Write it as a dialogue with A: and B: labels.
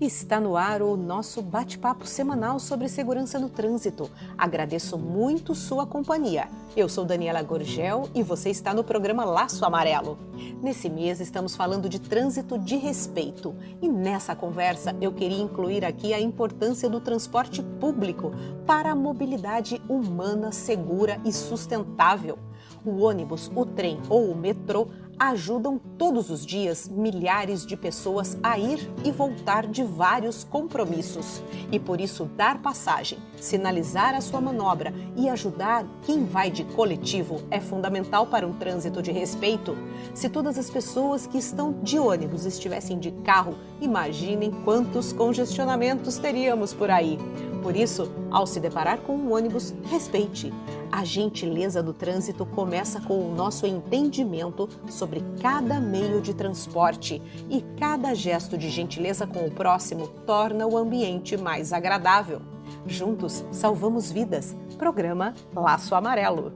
A: Está no ar o nosso bate-papo semanal sobre segurança no trânsito. Agradeço muito sua companhia. Eu sou Daniela Gorgel e você está no programa Laço Amarelo. Nesse mês estamos falando de trânsito de respeito e nessa conversa eu queria incluir aqui a importância do transporte público para a mobilidade humana, segura e sustentável. O ônibus, o trem ou o metrô ajudam todos os dias milhares de pessoas a ir e voltar de vários compromissos. E por isso, dar passagem, sinalizar a sua manobra e ajudar quem vai de coletivo é fundamental para um trânsito de respeito. Se todas as pessoas que estão de ônibus estivessem de carro, imaginem quantos congestionamentos teríamos por aí. Por isso, ao se deparar com um ônibus, respeite. A gentileza do trânsito começa com o nosso entendimento sobre cada meio de transporte e cada gesto de gentileza com o próximo torna o ambiente mais agradável. Juntos, salvamos vidas. Programa Laço Amarelo.